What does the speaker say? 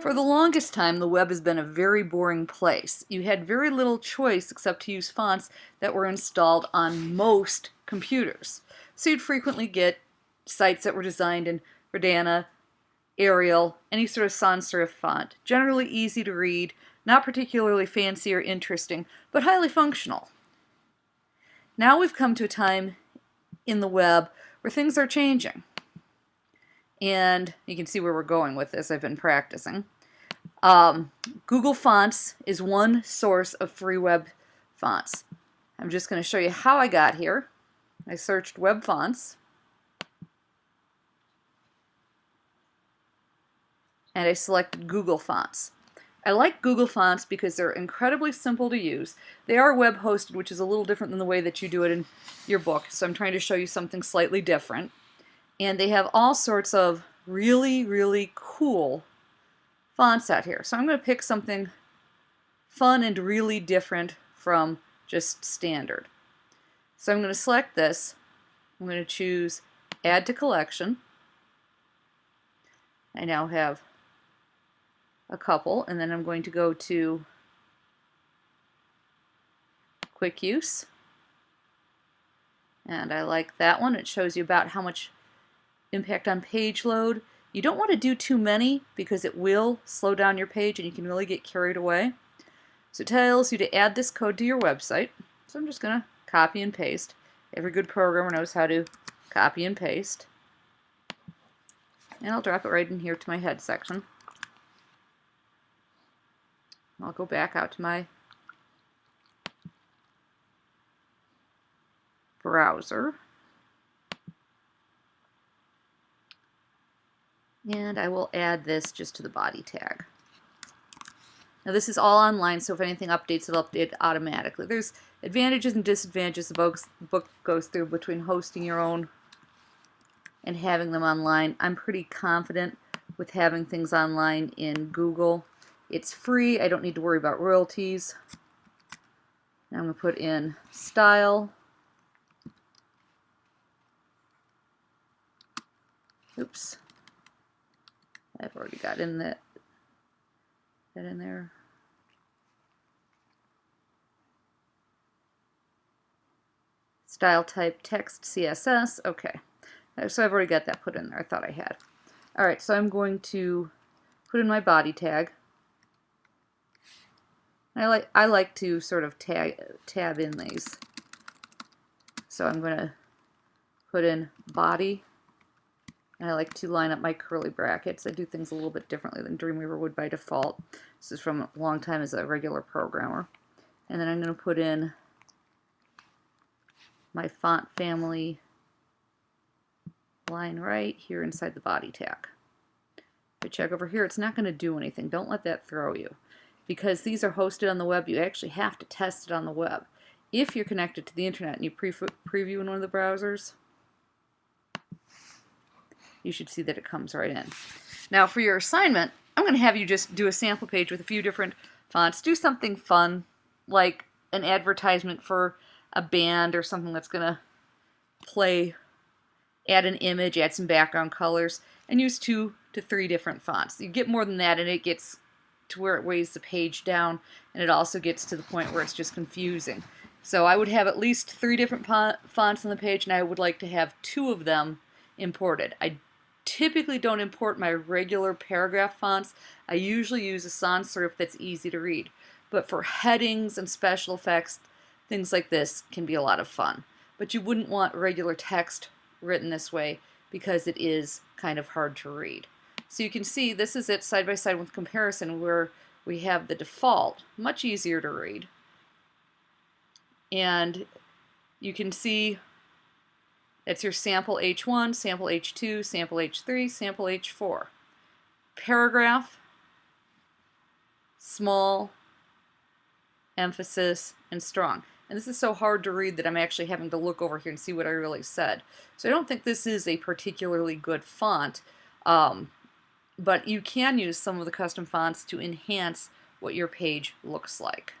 For the longest time, the web has been a very boring place. You had very little choice except to use fonts that were installed on most computers. So you'd frequently get sites that were designed in Verdana, Arial, any sort of sans serif font. Generally easy to read, not particularly fancy or interesting, but highly functional. Now we've come to a time in the web where things are changing. And you can see where we're going with this. I've been practicing. Um, Google Fonts is one source of free web fonts. I'm just going to show you how I got here. I searched web fonts. And I selected Google Fonts. I like Google Fonts because they're incredibly simple to use. They are web hosted, which is a little different than the way that you do it in your book. So I'm trying to show you something slightly different and they have all sorts of really, really cool fonts out here. So I'm going to pick something fun and really different from just standard. So I'm going to select this. I'm going to choose Add to Collection. I now have a couple, and then I'm going to go to Quick Use. And I like that one. It shows you about how much impact on page load. You don't want to do too many because it will slow down your page and you can really get carried away. So it tells you to add this code to your website. So I'm just going to copy and paste. Every good programmer knows how to copy and paste. And I'll drop it right in here to my head section. I'll go back out to my browser. And I will add this just to the body tag. Now this is all online, so if anything updates, it'll update automatically. There's advantages and disadvantages the book goes through between hosting your own and having them online. I'm pretty confident with having things online in Google. It's free. I don't need to worry about royalties. Now I'm going to put in style. Oops. I've already got in that, that in there. Style type text CSS. Okay. Uh, so I've already got that put in there. I thought I had. Alright, so I'm going to put in my body tag. I like I like to sort of tag tab in these. So I'm going to put in body I like to line up my curly brackets. I do things a little bit differently than Dreamweaver would by default. This is from a long time as a regular programmer. And then I'm going to put in my font family line right here inside the body tag. If I check over here, it's not going to do anything. Don't let that throw you. Because these are hosted on the web, you actually have to test it on the web. If you're connected to the internet and you pre preview in one of the browsers, you should see that it comes right in. Now for your assignment, I'm going to have you just do a sample page with a few different fonts. Do something fun, like an advertisement for a band or something that's going to play, add an image, add some background colors, and use two to three different fonts. You get more than that and it gets to where it weighs the page down and it also gets to the point where it's just confusing. So I would have at least three different fonts on the page and I would like to have two of them imported. I typically don't import my regular paragraph fonts. I usually use a sans serif that's easy to read. But for headings and special effects, things like this can be a lot of fun. But you wouldn't want regular text written this way because it is kind of hard to read. So you can see this is it side by side with comparison where we have the default, much easier to read. And you can see it's your sample H1, sample H2, sample H3, sample H4. Paragraph, small, emphasis, and strong. And this is so hard to read that I'm actually having to look over here and see what I really said. So I don't think this is a particularly good font, um, but you can use some of the custom fonts to enhance what your page looks like.